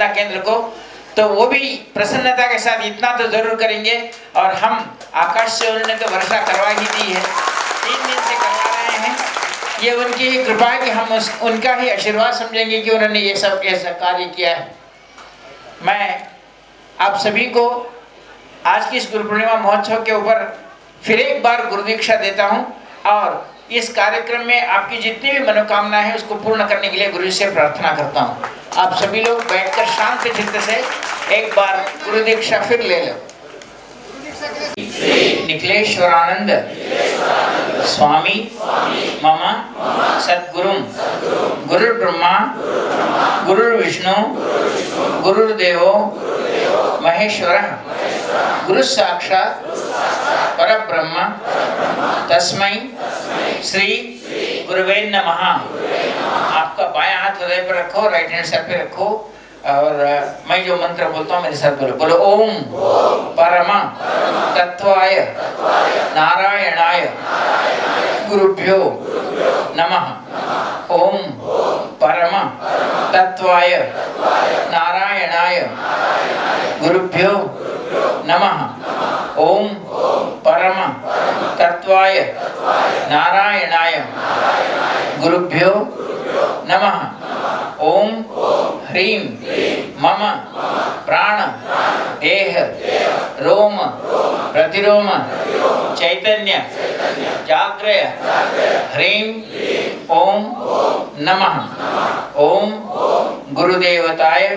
जिला केंद्र को तो वो भी प्रसन्नता के साथ इतना तो ज़रूर करेंगे और हम आकाश से उन्होंने तो वर्षा करवा ही दी है। तीन दिन से करवा रहे हैं। ये उनकी कृपा है कि हम उस, उनका ही आशीर्वाद समझेंगे कि उन्होंने ये सब ऐसा कार्य किया है। मैं आप सभी को आज की इस गुरु पूर्णिमा महोत्सव के ऊपर फिर एक बार गुरु दीक्षा देता हूँ और इस कार्यक्रम में आपकी जितनी भी मनोकामना है, उसको पूर्ण करने के लिए गुरु से प्रार्थना करता हूँ। आप सभी लोग बैठकर शांत चित्त से एक बार गुरु दीक्षा फिर ले लो। निखिलेश्वरानंद स्वामी मम सदगुरु गुरु ब्रह्मा गुरु विष्णु गुरुदेव महेश्वर गुरु साक्षात पर ब्रह्म तस्मै श्री गुरुवे नमः। आपका बायां हाथ हृदय पर रखो राइट हैंड सर पे रखो, और मैं जो मंत्र बोलता हूँ, मेरे साथ बोलो बोलो, ओम परम तत्वाय नारायणाय गुरुभ्यो नमः। ओम परम तत्वाय नारायणाय गुरुभ्यो नमः। ओम परम तत्वाय नारायणाय गुरुभ्यो नमः। ओम ह्रीं मम प्राण देह रोम प्रतिरोम चैतन्य जाग्रय। ह्रीं ओम नमः। ओम गुरुदेवताय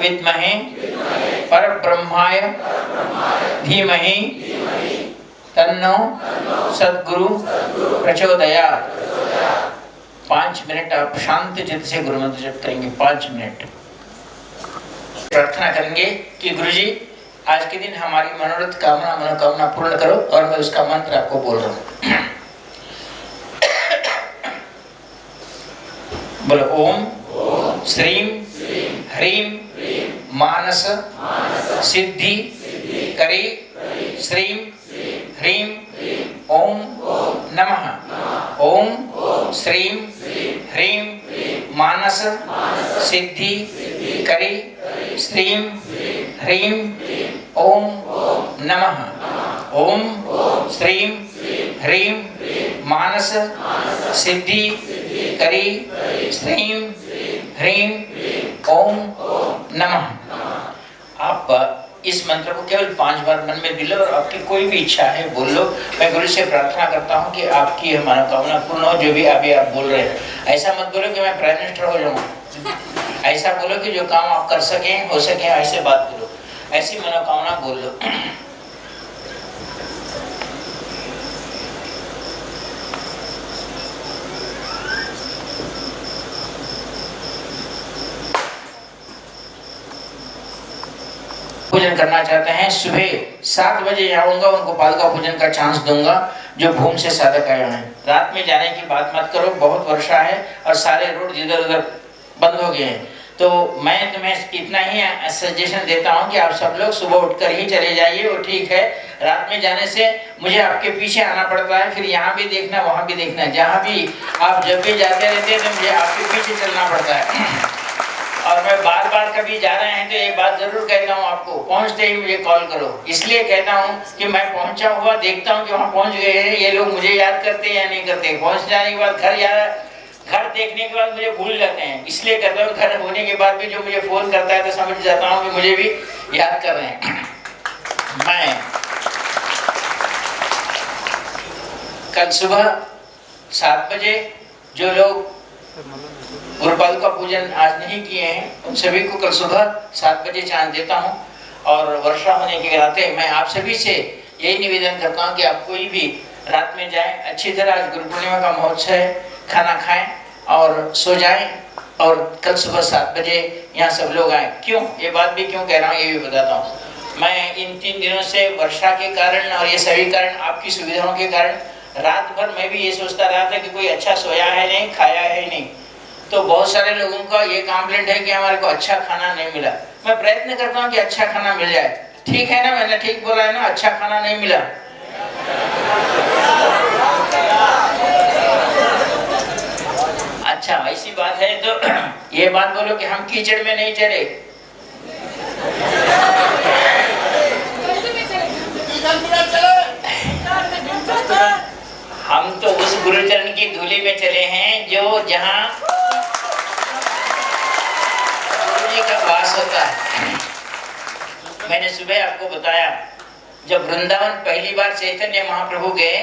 विद्महे परब्रह्माय धीमहि तन्नो सद्गुरु प्रचोदयात्। पाँच मिनट, आप शांत चित्त से गुरु मंत्र जप करेंगे, पाँच मिनट। प्रार्थना करेंगे कि गुरुजी, आज के दिन हमारी मनोरथ कामना, मनोकामना पूर्ण करो और मैं उसका मंत्र आपको बोल रहा हूँ। बोलो, ओम श्रीम, ह्रीम। मानस, सिद्धि, करी श्रीम ह्रीम ओम नमः। ओम श्रीम ह्रीम मानस, सिद्धि, करी श्रीम ह्रीम ओम नमः। ओम श्रीम ह्रीम मानस, सिद्धि, करी श्रीम ह्रीम ओम नमः। इस मंत्र को केवल पाँच बार मन में दिलो और आपकी कोई भी इच्छा है, बोल लो। मैं गुरु से प्रार्थना करता हूँ कि आपकी यह मनोकामना पूर्ण हो, जो भी अभी आप बोल रहे हैं। ऐसा मत बोलो कि मैं प्राइम मिनिस्टर हो जाऊँ। ऐसा बोलो कि जो काम आप कर सकें, हो सके, ऐसे बात करो ऐसी मनोकामना बोल लो। पूजन करना चाहते हैं, सुबह सात बजे आऊँगा, उनको पादुका पूजन का चांस दूँगा, जो भूम से साधक आए हैं। रात में जाने की बात मत करो, बहुत वर्षा है और सारे रोड इधर उधर बंद हो गए हैं। तो मैं तुम्हें इतना ही सजेशन देता हूँ कि आप सब लोग सुबह उठकर ही चले जाइए, वो ठीक है। रात में जाने से मुझे आपके पीछे आना पड़ता है, फिर यहाँ भी देखना, वहाँ भी देखना, जहाँ भी आप जब भी जाते रहते हैं तो मुझे आपके पीछे चलना पड़ता है। कभी जा रहे हैं तो एक बात ज़रूर कहता हूँ आपको। पहुँचते ही मुझे कॉल करो। इसलिए कहता हूँ कि मैं पहुँचा हुआ देखता हूँ कि वहाँ पहुँच गए हैं। ये लोग मुझे याद करते हैं या नहीं करते पहुँच जाने के बाद घर जा घर देखने के बाद मुझे भूल जाते हैं। इसलिए कहता हूँ घर होने के बाद भी जो मुझे फ़ोन करता है तो समझ जाता हूँ कि मुझे भी याद कर रहे हैं। मैं कल सुबह सात बजे जो लोग गुरुपाल का पूजन आज नहीं किए हैं। उन सभी को कल सुबह सात बजे चाँद देता हूँ और वर्षा होने के नाते मैं आप सभी से यही निवेदन करता हूँ कि आप कोई भी रात में जाएँ, अच्छी तरह आज गुरु पूर्णिमा का महोत्सव है खाना खाएँ और सो जाएँ और कल सुबह सात बजे यहाँ सब लोग आए। क्यों? ये बात भी क्यों कह रहा हूँ, ये भी बताता हूँ। मैं इन तीन दिनों से वर्षा के कारण और ये सभी कारण, आपकी सुविधाओं के कारण, रात भर मैं भी ये सोचता रहा था कि कोई अच्छा सोया है नहीं, खाया है नहीं। तो बहुत सारे लोगों का ये कंप्लेंट है कि हमारे को अच्छा खाना नहीं मिला। मैं प्रयत्न करता हूँ कि अच्छा खाना मिल जाए। ठीक है ना? मैंने ठीक बोला है ना? अच्छा खाना नहीं मिला। अच्छा ऐसी बात है तो ये बात बोलो कि हम कीचड़ में नहीं चले। हम तो उस गुरुचरण की धूली में चले हैं जो जहाँ वास होता है। मैंने सुबह आपको बताया, जब वृंदावन पहली बार चैतन्य महाप्रभु गए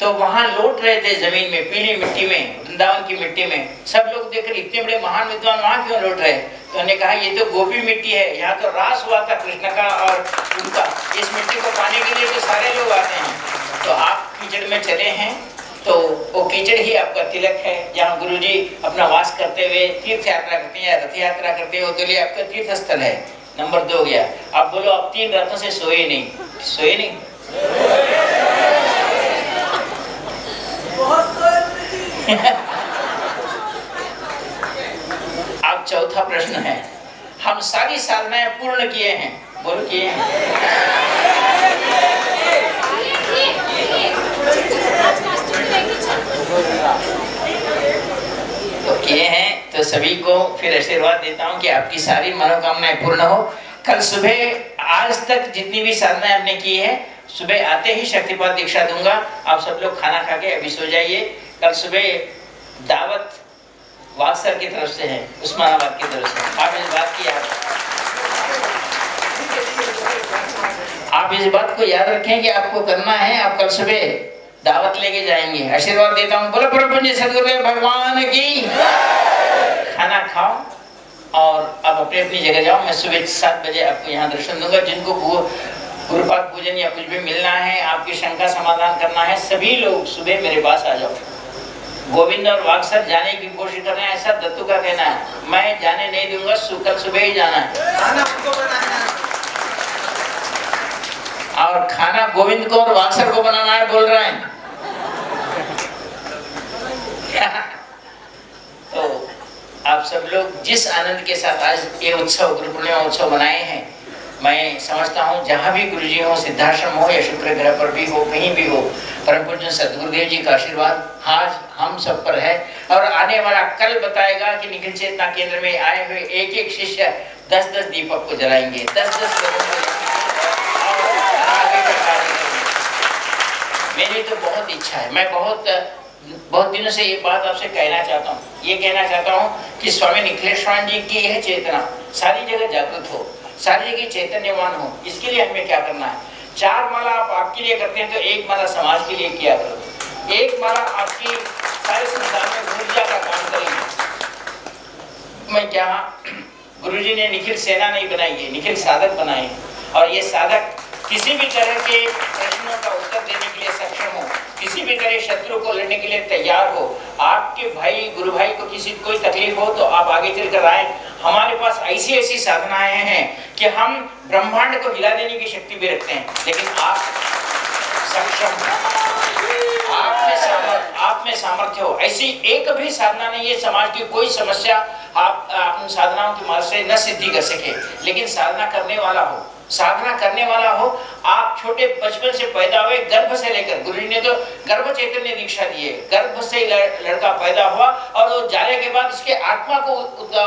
तो वहाँ लौट रहे थे ज़मीन में, पीली मिट्टी में, वृंदावन की मिट्टी में। सब लोग देख रहे इतने बड़े महान विद्वान वहाँ क्यों लौट रहे? तो उन्होंने कहा, ये तो गोपी मिट्टी है, यहाँ तो रास हुआ था कृष्ण का और उनका। इस मिट्टी को पाने के लिए तो सारे लोग आते हैं। तो आप कीचड़ में चले हैं तो वो कीचड़ ही आपका तिलक है। जहाँ गुरु जी अपना वास करते हुए तीर्थ यात्रा करते हैं रथ यात्रा करते हैं वो तो लिए आपका तीर्थ स्थल है। नंबर दो गया। आप बोलो आप तीन रथों से सोए नहीं। सोए नहीं? अब चौथा प्रश्न है। हम सारी साधनाएँ पूर्ण किए हैं। बोलो किए हैं? तो किए हैं तो सभी को फिर आशीर्वाद देता हूँ कि आपकी सारी मनोकामनाएँ पूर्ण हो। कल सुबह, आज तक जितनी भी साधनाएँ आपने की है, सुबह आते ही शक्तिपात दीक्षा दूँगा। आप सब लोग खाना खा के अभी सो जाइए। कल सुबह दावत वासर की तरफ़ से है, उस्मानाबाद की तरफ़ से। आप इस बात की याद आप इस बात को याद रखें कि आपको करना है, आप कल सुबह दावत लेके जाएँगे। आशीर्वाद देता हूँ। बोलो प्रभु जी सदगुरुदेव, भगवान की। खाना खाओ और अब अपनी अपनी जगह जाओ। मैं सुबह सात बजे आपको यहाँ दर्शन दूँगा। जिनको गुरुपाद पूजन या कुछ भी मिलना है, आपकी शंका समाधान करना है, सभी लोग सुबह मेरे पास आ जाओ। गोविंद और वाक्सर जाने की कोशिश कर रहे हैं, ऐसा दत्तू का कहना है। मैं जाने नहीं दूँगा कल सुबह ही जाना है। और खाना गोविंद को और वाक्सर को बनाना है बोल रहे हैं। तो आप सब लोग जिस आनंद के साथ आज ये उत्सव गुरु पूर्णिमा उत्सव बनाए हैं, मैं समझता हूँ जहाँ भी गुरु जी हो, सिद्धाश्रम हो या शुक्र ग्रह पर भी हो, कहीं भी हो, परम पूज्य सदगुरुदेव जी का आशीर्वाद आज हम सब पर है। और आने वाला कल बताएगा कि निखिल चेतना केंद्र में आए हुए एक एक शिष्य दस दस दीपक को जलाएँगे। दस दस मेरी तो बहुत इच्छा है। मैं बहुत बहुत दिनों से ये बात आपसे कहना चाहता हूँ। ये कहना चाहता हूँ कि स्वामी निखिलेश्वर जी की यह चेतना, सारी जगह जागृत हो, सारी जगह चैतन्यवान हो, इसके लिए हमें क्या करना है? चार माला आप आपके लिए करते हैं तो एक माला समाज के लिए किया करो। एक माला आपकी सारे संसार में ऊर्जा का काम करेंगे। मैं क्या, गुरुजी ने निखिल सेना नहीं बनाई है, निखिल साधक बनाए और ये साधक किसी भी तरह के प्रश्नों का उत्तर देने के लिए सक्षम हो किसी भी करे शत्रु को लड़ने के लिए तैयार हो, आपके भाई, गुरु भाई को किसी, कोई तकलीफ़ हो तो आप आगे चल कर आए। हमारे पास ऐसी ऐसी साधनाएँ हैं कि हम ब्रह्मांड को हिला देने की शक्ति भी रखते हैं। लेकिन आप सक्षम आप में सामर्थ्य आप में सामर्थ्य हो। ऐसी एक भी साधना नहीं है, समाज की कोई समस्या आप उन साधनाओं की मदद से न सिद्धि कर सके। लेकिन साधना करने वाला हो। साधना करने वाला हो। आप छोटे बचपन से पैदा हुए, गर्भ से लेकर, गुरु ने तो गर्भ चैतन्य दीक्षा दिए गर्भ से लड़का पैदा हुआ और वो जाने के बाद उसके आत्मा को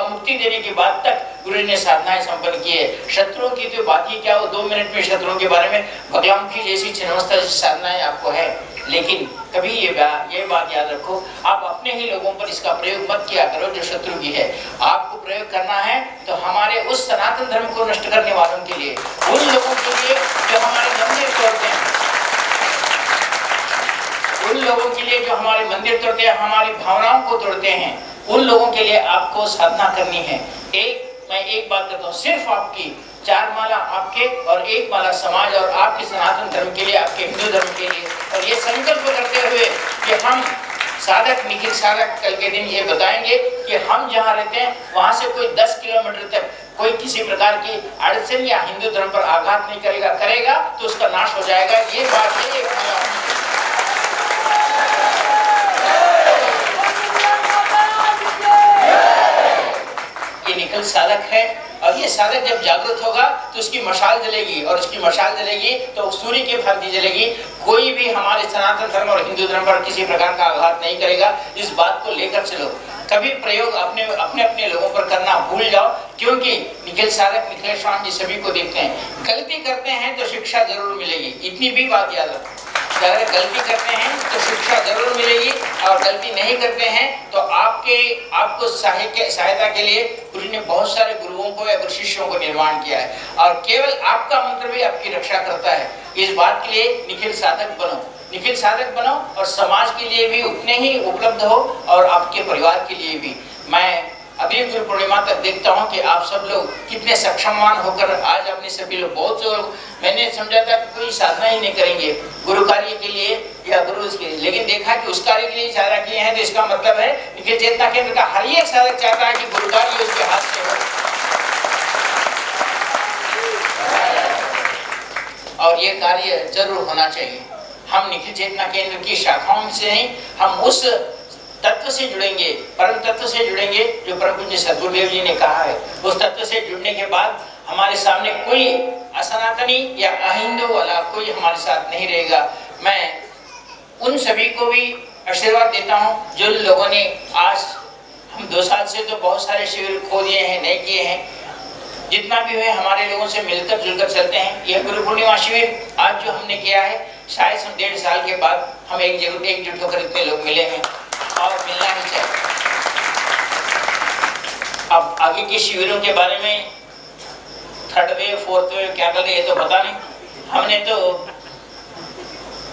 मुक्ति देने के बाद तक गुरु ने साधनाएँ संपन्न की है। शत्रुओं की तो बात ही क्या हो? दो मिनट में शत्रुओं के बारे में भगवान की जैसी छिन्नवस्था जैसी साधनाएँ आपको है। लेकिन कभी ये ये बात याद रखो, आप अपने ही लोगों पर इसका प्रयोग मत किया करो जो शत्रु की है। आपको प्रयोग करना है तो हमारे उस सनातन धर्म को नष्ट करने वालों के लिए, उन लोगों के लिए जो हमारे मंदिर तोड़ते हैं। उन लोगों के लिए जो हमारे मंदिर तोड़ते हैं, हमारी भावनाओं को तोड़ते हैं, उन लोगों के लिए आपको साधना करनी है। एक, मैं एक बात करता हूँ, सिर्फ़ आपकी चार माला आपके और एक माला समाज और आपके सनातन धर्म के लिए, आपके हिंदू धर्म के लिए और ये संकल्प करते हुए कि हम साधक, निखिल साधक कल के दिन ये बताएँगे कि हम जहाँ रहते हैं, वहाँ से कोई 10 किलोमीटर तक कोई किसी प्रकार की अड़चन या हिंदू धर्म पर आघात नहीं करेगा करेगा तो उसका नाश हो जाएगा। ये बात है ये निखिल साधक है और ये साधक जब जागृत होगा तो उसकी मशाल जलेगी, और उसकी मशाल जलेगी तो सूर्य की भांति जलेगी। कोई भी हमारे सनातन धर्म और हिंदू धर्म पर किसी प्रकार का आघात नहीं करेगा। इस बात को लेकर चलो। कभी प्रयोग अपने अपने अपने लोगों पर करना भूल जाओ, क्योंकि निखिल साधक निखिल स्वामी जी सभी को देखते हैं। गलती करते हैं तो शिक्षा ज़रूर मिलेगी। इतनी भी बात याद रखो। अगर गलती करते हैं तो शिक्षा ज़रूर मिलेगी, और गलती नहीं करते हैं तो आपके, आपको सहायता के लिए गुरु ने बहुत सारे गुरुओं को या शिष्यों को निर्माण किया है। और केवल आपका मंत्र भी आपकी रक्षा करता है। इस बात के लिए निखिल साधक बनो। निखिल साधक बनो और समाज के लिए भी उतने ही उपलब्ध हो और आपके परिवार के लिए भी। मैं अभी गुरु पूर्णिमा तक देखता हूँ कि आप सब लोग कितने सक्षमवान होकर आज अपने सभी लोग बहुत लोग मैंने समझा था कि कोई साधना ही नहीं करेंगे। गुरु कार्य के लिए या गुरु के लिए। लेकिन देखा कि उस कार्य के लिए साधना किए हैं तो इसका मतलब है कि चेतना केंद्र का हर एक साधक चाहता है कि गुरु कार्य उसके हाथ से हो। और ये कार्य ज़रूर होना चाहिए। हम निखिल चेतना केंद्र की शाखाओं से नहीं, हम उस तत्व से जुड़ेंगे, परम तत्व से जुड़ेंगे, जो परम पूज्य सदगुरुदेव जी ने कहा है। उस तत्व से जुड़ने के बाद हमारे सामने कोई असनातनी या अहिंदू वाला कोई हमारे साथ नहीं रहेगा। मैं उन सभी को भी आशीर्वाद देता हूँ जो लोगों ने आज, हम दो साल से तो बहुत सारे शिविर खो दिए हैं, नहीं किए हैं जितना भी हुए, हमारे लोगों से मिलकर जुलकर चलते हैं। यह गुरु पूर्णिमा शिविर आज जो हमने किया है, शायद हम डेढ़ साल के बाद हम एक ज़रूर एकजुट होकर इतने लोग मिले हैं। और मिलना ही चाहिए। अब आगे के शिविरों के बारे में थर्ड वेव फोर्थ वेव क्या कर ये तो पता नहीं। हमने तो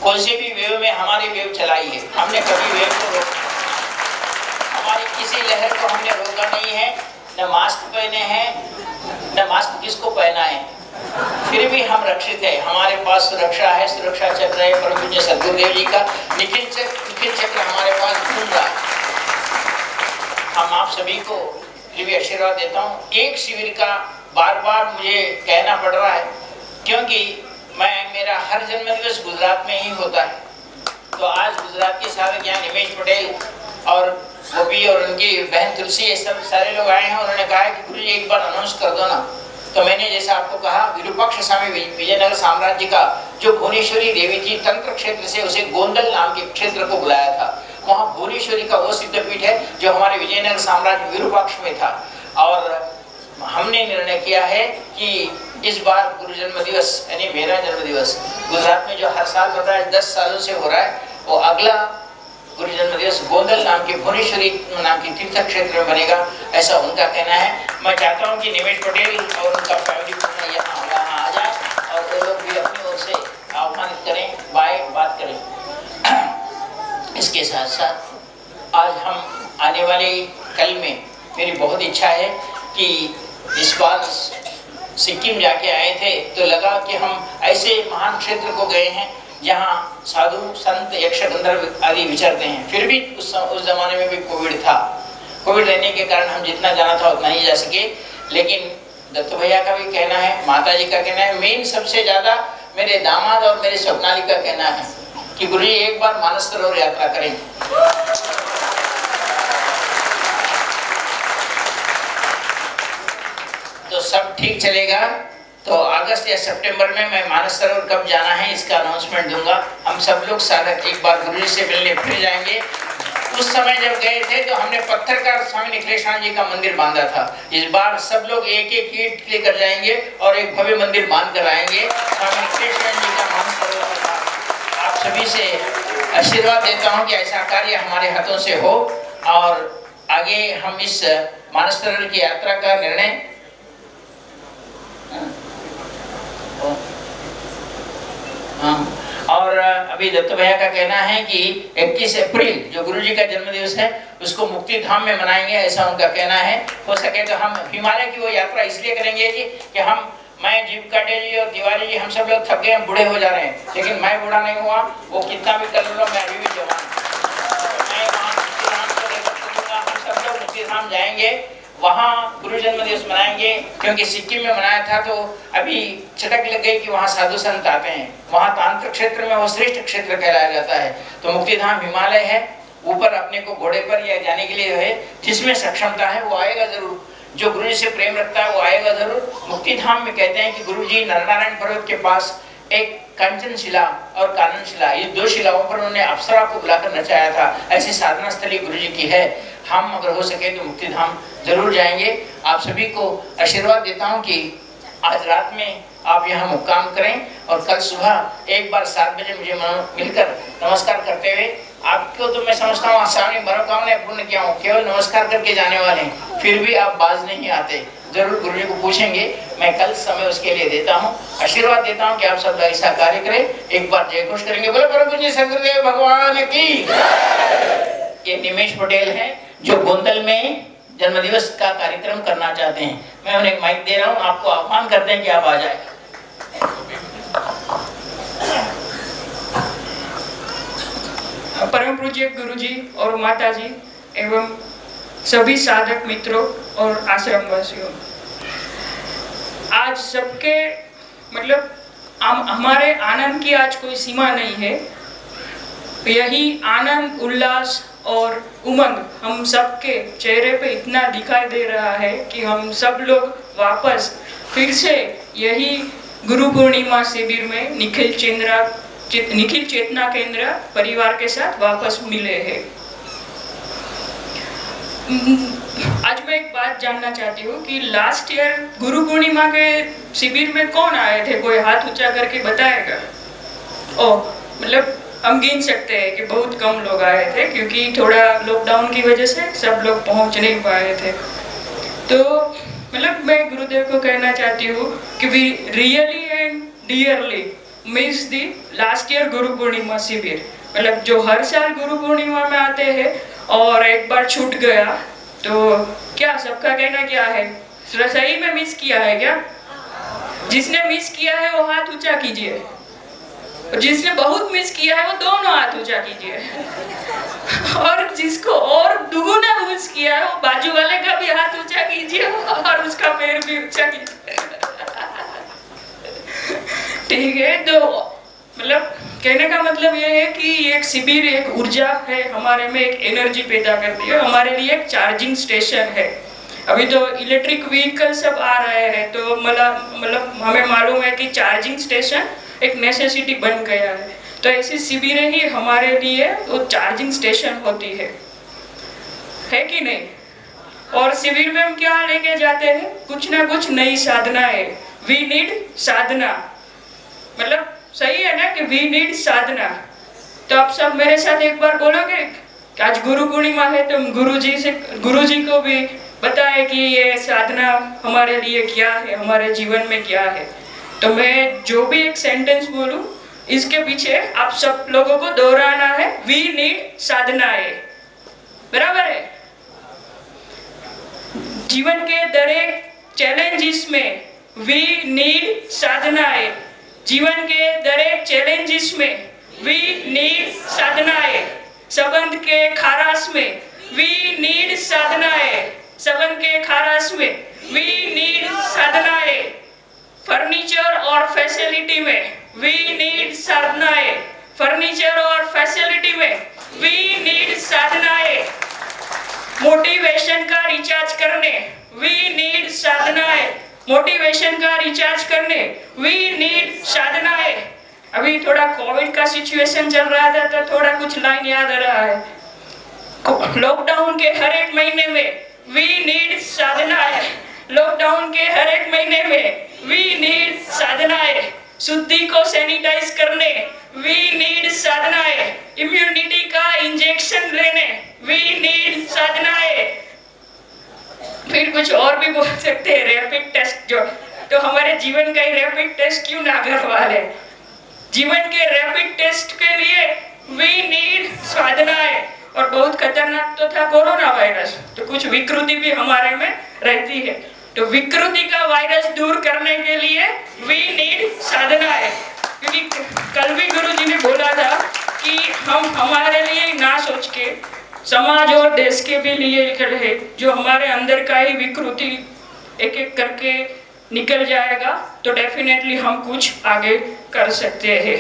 कौन से भी वेव में, हमारी वेव चलाई है। हमने कभी वेव को रोका हमारी किसी लहर को हमने रोका नहीं है, न मास्क पहने हैं न मास्क किसको पहना है? फिर भी हम रक्षित है। हमारे पास सुरक्षा है, सुरक्षा चक्र है परम पूज्य सदगुरुदेव जी का निखिल चक्र निखिल चक्र हमारे पास घूम रहा हम आप सभी को फिर भी आशीर्वाद देता हूँ। एक शिविर का बार बार मुझे कहना पड़ रहा है, क्योंकि मैं, मेरा हर जन्मदिवस गुजरात में ही होता है। तो आज गुजरात के सारे ज्ञान हिमेश पटेल और वो भी और उनकी बहन तुलसी, ये सब सारे लोग आए हैं, उन्होंने कहा कि गुरु एक बार अनाउंस कर दो ना। तो मैंने जैसा आपको कहा, विरूपाक्ष स्वामी विजयनगर साम्राज्य का जो भुवनेश्वरी देवी थी, तंत्र क्षेत्र से उसे गोंदल नाम के क्षेत्र को बुलाया था। वहाँ भुवनेश्वरी का वो सिद्धपीठ है, जो हमारे विजयनगर साम्राज्य विरूपाक्ष में था। और हमने निर्णय किया है कि इस बार गुरु जन्म दिवस यानी मेरा जन्म दिवस गुजरात में जो हर साल होता है, दस सालों से हो रहा है, वो अगला गुरु जन्म दिवस गोंदल नाम के भुवनेश्वरी नाम के तीर्थ क्षेत्र में बनेगा, ऐसा उनका कहना है। मैं चाहता हूँ कि निमेश पटेल और उनका फैमिली यहाँ वहाँ आ जाए और वो लोग भी अपनी ओर से आह्वानित करें बाय बात करें। इसके साथ साथ आज हम आने वाले कल में मेरी बहुत इच्छा है कि इस बार सिक्किम जाके आए थे तो लगा कि हम ऐसे महान क्षेत्र को गए हैं जहाँ साधु, संत, यक्ष आदि विचरते हैं। फिर भी उस उस जमाने में भी कोविड था। कोविड रहने के कारण हम जितना जाना था उतना ही जा सके। लेकिन दत्त भैया का भी कहना है माता जी का कहना है, मेन सबसे ज़्यादा मेरे दामाद और मेरे स्वप्नाली का कहना है कि गुरु जी एक बार मानस सरोवर यात्रा करें। तो सब ठीक चलेगा। तो अगस्त या सितंबर में मैं मानस सरोवर कब जाना है, इसका अनाउंसमेंट दूँगा। हम सब लोग सारा एक बार गुरु से मिलने फिर जाएँगे। उस समय जब गए थे तो हमने पत्थर का स्वामी निखिलेश्वर जी का मंदिर बांधा था। इस बार सब लोग एक एक ईट लेकर जाएँगे और एक भव्य मंदिर बाँध कर आएँगे। स्वामी निखिलेश्वर जी का मान आप सभी से आशीर्वाद देता हूँ कि ऐसा कार्य हमारे हाथों से हो। और आगे हम इस मानस सरोवर की यात्रा का निर्णय हाँ और अभी दत्त भैया का कहना है कि 21 अप्रैल, जो गुरु जी का जन्म दिवस है, उसको मुक्ति धाम में मनाएँगे, ऐसा उनका कहना है। हो सके तो हम हिमालय की वो यात्रा इसलिए करेंगे जी कि हम, मैं जीव काटे जी और तिवारी जी, हम सब लोग थक गए बूढ़े हो जा रहे हैं। लेकिन मैं बूढ़ा नहीं हुआ, वो कितना भी कर लो, मैं अभी भी जवान मैं वहाँ मुक्ति धाम जाएँगे। वहाँ गुरु जन्म दिवस मनाएँगे, क्योंकि सिक्किम में मनाया था तो अभी चटक लग गई कि वहाँ साधु संत आते हैं। वहाँ तांत्रिक क्षेत्र में वो श्रेष्ठ क्षेत्र कहलाया जाता है। तो मुक्तिधाम हिमालय है, ऊपर अपने को घोड़े पर या जाने के लिए है, जिसमें सक्षमता है, वो आएगा ज़रूर। जो गुरु जी से प्रेम रखता है, वो आएगा ज़रूर। मुक्ति धाम में कहते हैं कि गुरु जी नरनारायण पर्वत के पास एक कंचन शिला और कानन शिला ये दो शिलाओं पर उन्होंने अप्सरा को बुलाकर नचाया था। ऐसी साधना स्थली गुरु जी की है। हम अगर हो सके तो मुक्ति धाम ज़रूर जाएँगे। आप सभी को आशीर्वाद देता हूँ कि आज रात में आप यहाँ मुक्काम करें और कल सुबह एक बार सात बजे मुझे मिलकर नमस्कार करते हुए आपको तो मैं समझता हूँ आसानी मनोकामना पूर्ण किया हूँ, केवल नमस्कार करके जाने वाले हैं। फिर भी आप बाज नहीं आते। ज़रूर गुरु जी को पूछेंगे, मैं कल समय उसके लिए देता हूँ। आशीर्वाद देता हूँ कि आप सब ऐसा कार्य करें। एक बार जय घोष करेंगे। बोले प्रभु जी सदगुरुदेव भगवान की। ये निमेश पटेल है, जो गोंदल में जन्मदिवस का कार्यक्रम करना चाहते हैं। मैं उन्हें माइक दे रहा हूँ, आपको आह्वान करते हैं कि आप आ जाए। परम पूज्य गुरु जी और माता जी एवं सभी साधक मित्रों और आश्रम वासियों आज सबके मतलब हमारे आनंद की आज कोई सीमा नहीं है। यही आनंद, उल्लास और उमंग हम सबके चेहरे पे इतना दिखाई दे रहा है कि हम सब लोग वापस फिर से यही गुरु पूर्णिमा शिविर में निखिल चंद्रा निखिल चेतना केंद्र परिवार के साथ वापस मिले हैं। आज मैं एक बात जानना चाहती हूँ कि लास्ट ईयर गुरु पूर्णिमा के शिविर में कौन आए थे? कोई हाथ ऊँचा करके बताएगा? ओ मतलब हम गिन सकते हैं कि बहुत कम लोग आए थे क्योंकि थोड़ा लॉकडाउन की वजह से सब लोग पहुँच नहीं पाए थे। तो मतलब मैं गुरुदेव को कहना चाहती हूँ कि we really and dearly miss the last year Guru Purnima शिविर मतलब जो हर साल गुरु पूर्णिमा में आते हैं और एक बार छूट गया तो क्या सबका कहना क्या है? सही में मिस किया है क्या? जिसने मिस किया है, वो हाथ ऊँचा कीजिए। और जिसने बहुत मिस किया है, वो दोनों हाथ ऊँचा कीजिए। और जिसको और दुगुना मिस किया है, वो बाजू वाले का भी हाथ ऊँचा कीजिए और उसका पैर भी ऊँचा कीजिए। ठीक है तो मतलब कहने का मतलब ये है कि एक शिविर, एक ऊर्जा है हमारे में, एक एनर्जी पैदा करती है हमारे लिए एक चार्जिंग स्टेशन है। अभी तो इलेक्ट्रिक व्हीकल सब आ रहे हैं तो मतलब मतलब हमें मालूम है कि चार्जिंग स्टेशन एक नेसेसिटी बन गया है। तो ऐसी शिविरें ही हमारे लिए वो चार्जिंग स्टेशन होती है। है कि नहीं? और शिविर में हम क्या लेके जाते हैं? कुछ ना कुछ नई साधना है वी नीड साधना। मतलब सही है ना कि वी नीड साधना। तो आप सब मेरे साथ एक बार बोलोगे आज गुरु पूर्णिमा है तो गुरु जी से गुरु जी को भी बताए कि ये साधना हमारे लिए क्या है, हमारे जीवन में क्या है। तो मैं जो भी एक सेंटेंस बोलूँ, इसके पीछे आप सब लोगों को दोहराना है वी नीड साधना है। बराबर है? जीवन के दरेक चैलेंजेस में वी नीड साधना है। जीवन के दरेक चैलेंजेस में वी नीड साधनाएँ। संबंध के खारास में वी नीड साधनाएँ। संबंध के खारास में वी नीड साधनाएँ। फर्नीचर और फैसिलिटी में वी नीड साधनाएँ। फर्नीचर और फैसिलिटी में वी नीड साधनाएँ। मोटिवेशन का रिचार्ज करने वी नीड साधनाएँ। मोटिवेशन का रिचार्ज करने वी नीड साधना है। अभी थोड़ा कोविड का सिचुएशन चल रहा था तो थोड़ा कुछ लाइन याद आ रहा है। लॉकडाउन के हर एक महीने में वी नीड साधना है। लॉकडाउन के हर एक महीने में वी नीड साधना है। शुद्धि को सैनिटाइज करने वी नीड साधना है। इम्यूनिटी का इंजेक्शन लेने वी नीड साधना है फिर कुछ और भी बोल सकते हैं रैपिड टेस्ट जो तो हमारे जीवन का ही रैपिड टेस्ट क्यों ना करवा ले जीवन के रैपिड टेस्ट के लिए वी नीड साधना है और बहुत खतरनाक तो था कोरोना वायरस तो कुछ विकृति भी हमारे में रहती है। तो विकृति का वायरस दूर करने के लिए वी नीड साधना है क्योंकि कल भी गुरु जी ने बोला था कि हम हमारे लिए ना सोच के समाज और देश के भी लिए रहे जो हमारे अंदर का ही विकृति एक एक करके निकल जाएगा तो डेफिनेटली हम कुछ आगे कर सकते हैं।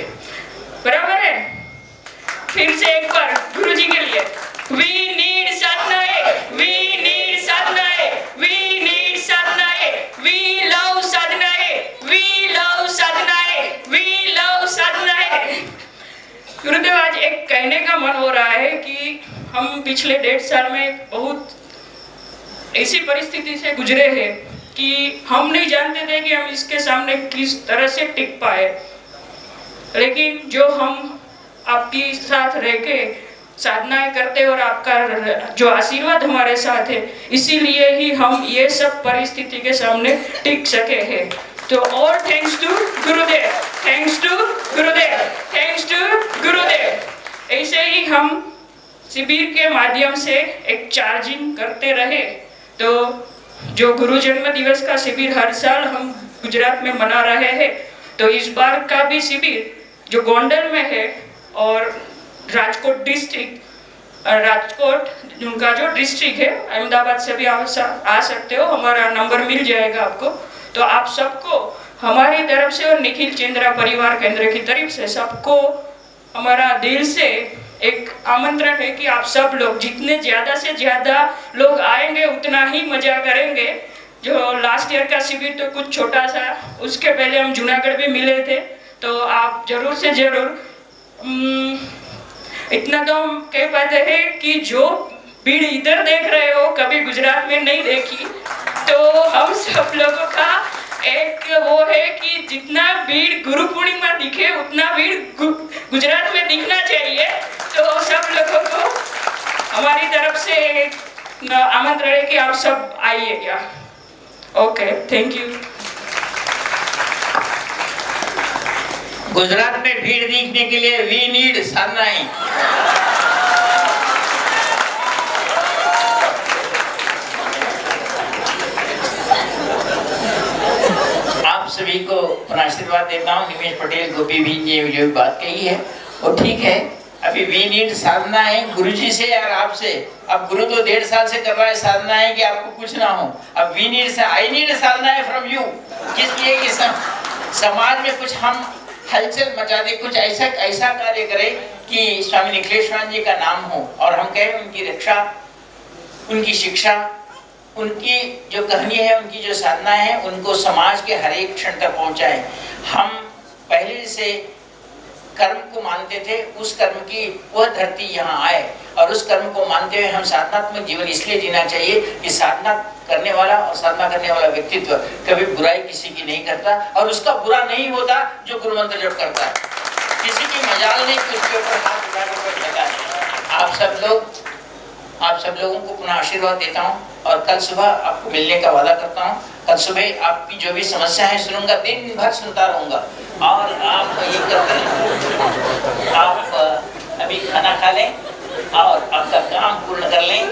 बराबर है? फिर से एक बार गुरु जी के लिए। वी हम पिछले डेढ़ साल में बहुत ऐसी परिस्थिति से गुजरे हैं कि हम नहीं जानते थे कि हम इसके सामने किस तरह से टिक पाए। लेकिन जो हम आपके साथ रह के साधनाएँ करते और आपका जो आशीर्वाद हमारे साथ है, इसीलिए ही हम ये सब परिस्थिति के सामने टिक सके हैं। तो और thanks to Gurudev thanks to Gurudev thanks to Gurudev. ऐसे ही हम शिविर के माध्यम से एक चार्जिंग करते रहे। तो जो गुरु जन्म दिवस का शिविर हर साल हम गुजरात में मना रहे हैं तो इस बार का भी शिविर जो गोंडल में है और राजकोट डिस्ट्रिक्ट राजकोट, उनका जो डिस्ट्रिक्ट है, अहमदाबाद से भी आप आ सकते हो, हमारा नंबर मिल जाएगा आपको। तो आप सबको, हमारी तरफ़ से और निखिल चंद्रा परिवार केंद्र की तरफ़ से सबको, हमारा दिल से एक आमंत्रण है कि आप सब लोग जितने ज़्यादा से ज़्यादा लोग आएँगे, उतना ही मज़ा करेंगे। जो लास्ट ईयर का शिविर तो कुछ छोटा सा, उसके पहले हम जूनागढ़ भी मिले थे। तो आप ज़रूर से ज़रूर इतना तो हम कह पाते हैं कि जो भीड़ इधर देख रहे हो, कभी गुजरात में नहीं देखी तो हम सब लोगों का एक वो है कि जितना भीड़ गुरु पूर्णिमा दिखे, उतना भीड़ गुजरात में दिखना चाहिए। सब लोगों को हमारी तरफ़ से आमंत्रण है कि आप सब आइएगा ओके थैंक यू गुजरात में भीड़ देखने के लिए वी नीड साधनाएँ सभी को अपना आशीर्वाद देता हूँ। निमेश पटेल गोपी भी ने जो बात कही है। वो ठीक है। अभी वी नीड साधना है गुरु जी से यार आपसे। अब गुरु तो डेढ़ साल से कर रहा है साधना है कि आपको कुछ ना हो। अब वी नीड से आई नीड साधना है फ्रॉम यू किस लिए कि सम, समाज में कुछ हम हलचल मचा दे कुछ ऐसा ऐसा कार्य करें कि स्वामी निखिलेश्वर जी का नाम हो और हम कहें उनकी रक्षा उनकी शिक्षा उनकी जो कहानी है उनकी जो साधना है उनको समाज के हर एक क्षण तक पहुँचाए। हम पहले से कर्म को मानते थे, उस कर्म की वह धरती यहाँ आए और उस कर्म को मानते हुए हम साधनात्मक जीवन इसलिए जीना चाहिए कि साधना करने वाला और साधना करने वाला व्यक्तित्व कभी बुराई किसी की नहीं करता और उसका बुरा नहीं होता जो गुरु मंत्र जब करता है। किसी की मजाल नहीं, कि उसके ऊपर हाथ उठाने आप सब लोग, आप सब लोगों को पुनः आशीर्वाद देता हूँ और कल सुबह आपको मिलने का वादा करता हूँ। कल सुबह आपकी जो भी समस्या है, सुनूँगा, दिन भर सुनता रहूँगा। और आप ये कर आप अभी खाना खा लें और आपका काम पूर्ण कर लें।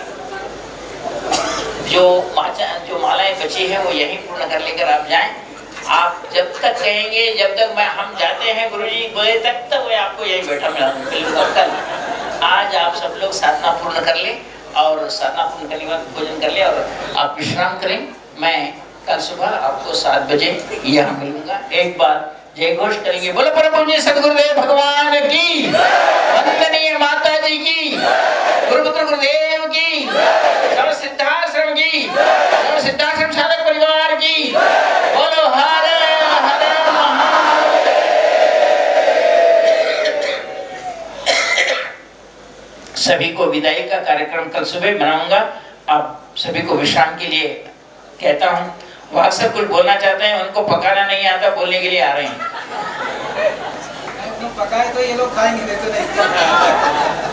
जो माचा, जो मालाएँ बची है, वो यहीं पूर्ण कर लेकर आप जाएँ। आप जब तक कहेंगे, जब तक मैं, हम जाते हैं गुरु जी बजे तक तो मैं आपको यही बैठा मिला कल आज आप सब लोग साधना पूर्ण कर लें और साधना पूर्ण करने के बाद भोजन कर ले और आप विश्राम करें। मैं कल सुबह आपको सात बजे यहाँ मिलूँगा। एक बार जय घोष करेंगे। बोलो परम पूज्य सदगुरुदेव, भगवान की। वंदनीय माता जी की। गुरुपुत्र गुरुदेव की। सब सिद्धाश्रम की। सब सिद्धाश्रम साधक परिवार की। बोलो, हर सभी को विदाई का कार्यक्रम कल सुबह बनाऊँगा आप सभी को विश्राम के लिए कहता हूँ। वो अक्सर कुछ बोलना चाहते हैं, उनको पकाना नहीं आता, बोलने के लिए आ रहे हैं। पकाए तो ये लोग खाएँगे नहीं तो नहीं।